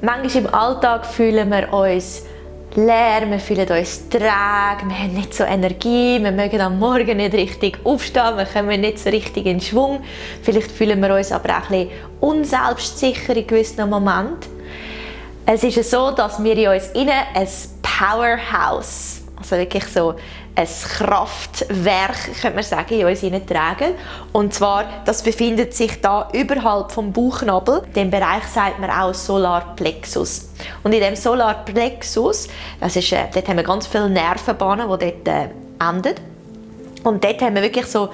manchmal im Alltag fühlen wir uns leer, wir fühlen uns träge, wir haben nicht so Energie, wir mögen am Morgen nicht richtig aufstehen, wir kommen nicht so richtig in Schwung. Vielleicht fühlen wir uns aber auch ein bisschen unselbstsicher in gewissen Momenten. Es ist so, dass wir in uns innen ein Powerhouse, also wirklich so ein Kraftwerk, könnte man sagen, in uns tragen. Und zwar, das befindet sich da überhalb vom Bauchnabel. Dem Bereich sagt man auch Solarplexus. Und in dem Solarplexus, das ist, äh, dort haben wir ganz viele Nervenbahnen, die dort äh, enden. Und dort haben wir wirklich so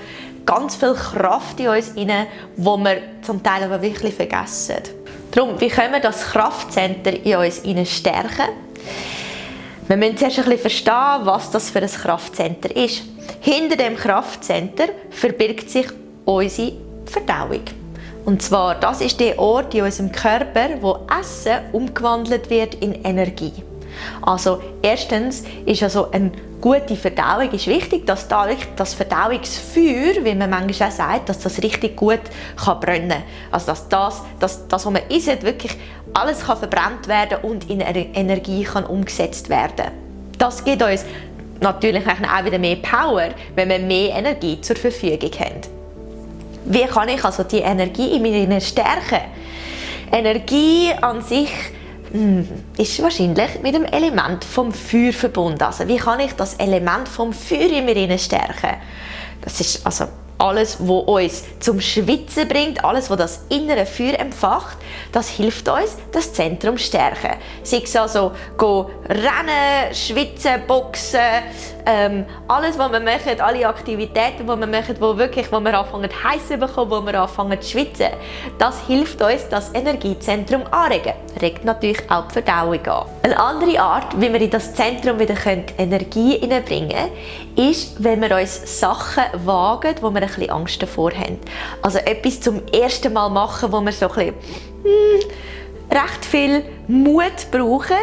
ganz viel Kraft in uns rein, wo wir zum Teil aber wirklich vergessen. Darum, wie können wir das Kraftcenter in uns stärken? Wir müssen zuerst ein bisschen verstehen, was das für ein Kraftcenter ist. Hinter dem Kraftcenter verbirgt sich unsere Verdauung. Und zwar, das ist der Ort in unserem Körper, wo Essen umgewandelt wird in Energie. Also erstens ist also eine gute Verdauung ist wichtig, dass da das Verdauungsfeuer, wie man manchmal auch sagt, dass das richtig gut kann brennen kann. Also dass das, dass das, was man isst, wirklich alles kann verbrannt werden und in Energie kann umgesetzt werden. Das gibt uns natürlich auch wieder mehr Power, wenn wir mehr Energie zur Verfügung haben. Wie kann ich also die Energie in mir stärken? Energie an sich ist wahrscheinlich mit dem Element vom Feuer verbunden. Also wie kann ich das Element vom Feuer in mir stärken? Das ist also alles, was uns zum Schwitzen bringt, alles, was das innere Feuer empfacht, das hilft uns, das Zentrum zu stärken. Sei es also go rennen, schwitzen, boxen, ähm, alles, was wir machen, alle Aktivitäten, die wir machen, wo wirklich, wo wir anfangen zu heissen bekommen, wo wir anfangen zu schwitzen, das hilft uns, das Energiezentrum anregen. Regt natürlich auch die Verdauung an. Eine andere Art, wie wir in das Zentrum wieder Energie hineinbringen können, ist, wenn wir uns Sachen wagen, wo wir ein bisschen Angst davor haben. Also etwas zum ersten Mal machen, wo wir so ein bisschen, hm, recht viel Mut brauchen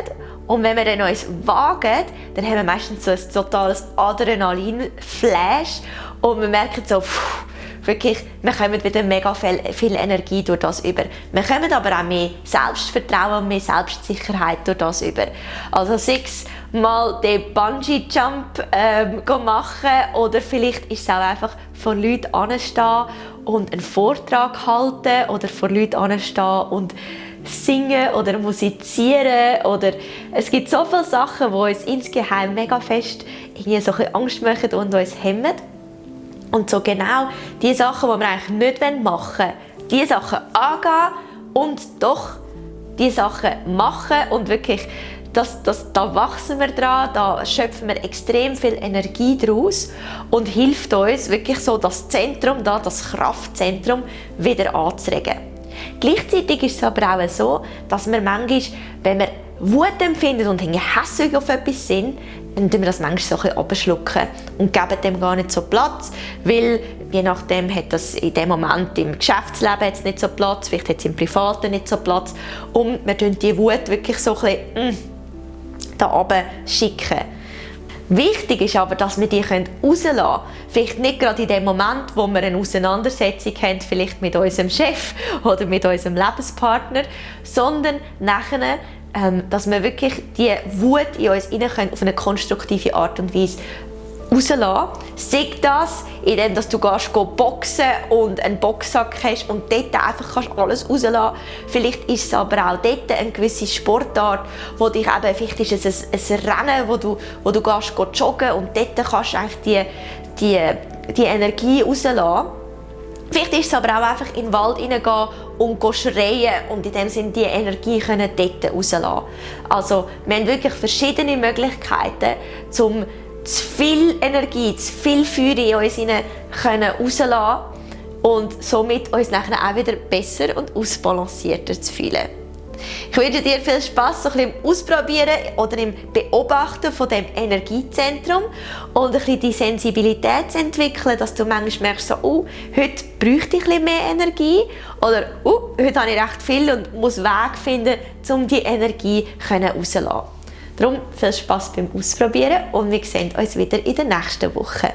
und wenn wir dann uns wagen, dann haben wir meistens so ein totales Adrenalin-Flash und wir merken so, pff, wirklich, wir kommen wieder mega viel, viel, Energie durch das über. Wir kommen aber auch mehr Selbstvertrauen und mehr Selbstsicherheit durch das über. Also sechs mal den Bungee-Jump ähm, machen oder vielleicht ist es auch einfach vor Leuten anstehen und einen Vortrag halten oder vor Leuten anstehen und singen oder musizieren oder es gibt so viele Sachen, die uns insgeheim mega fest irgendwie so ein Angst machen und uns hemmen. Und so genau die Sachen, die wir eigentlich nicht machen wollen, die Sachen angehen und doch die Sachen machen und wirklich das, das, da wachsen wir dran, da schöpfen wir extrem viel Energie daraus und hilft uns wirklich so das Zentrum, da, das Kraftzentrum wieder anzuregen. Gleichzeitig ist es aber auch so, dass wir manchmal, wenn wir Wut empfinden und hässlich auf etwas sind, dann tun wir das manchmal so ein bisschen und geben dem gar nicht so Platz, weil je nachdem hat das in dem Moment im Geschäftsleben jetzt nicht so Platz, vielleicht hat es im Privaten nicht so Platz und wir tun die Wut wirklich so ein bisschen mm, da oben schicken. Wichtig ist aber, dass wir die rauslassen können. Vielleicht nicht gerade in dem Moment, wo wir eine Auseinandersetzung haben, vielleicht mit unserem Chef oder mit unserem Lebenspartner, sondern nachher, ähm, dass wir wirklich die Wut in uns hinein auf eine konstruktive Art und Weise rauslassen. Sei das, indem du gehst, boxen und einen Boxsack hast und dort einfach kannst alles rauslassen Vielleicht ist es aber auch dort eine gewisse Sportart, wo dich eben, vielleicht ist es ein, ein Rennen, wo du, wo du gehst, gehst joggen und dort kannst du eigentlich die, die, die Energie rauslassen. Vielleicht ist es aber auch einfach in den Wald hineingehen und schreien und in dem Sinne die Energie können dort rauslassen. Also wir haben wirklich verschiedene Möglichkeiten, um zu viel Energie, zu viel Feuer in uns können rauslassen und somit uns nachher auch wieder besser und ausbalancierter zu fühlen. Ich wünsche dir viel Spaß so ein bisschen im Ausprobieren oder im Beobachten von dem Energiezentrum und ein bisschen die Sensibilität zu entwickeln, dass du manchmal merkst, so, oh, heute bräuchte ich bisschen mehr Energie oder oh, heute habe ich recht viel und muss Weg finden, um die Energie rauszulassen. Darum viel Spaß beim Ausprobieren und wir sehen uns wieder in der nächsten Woche.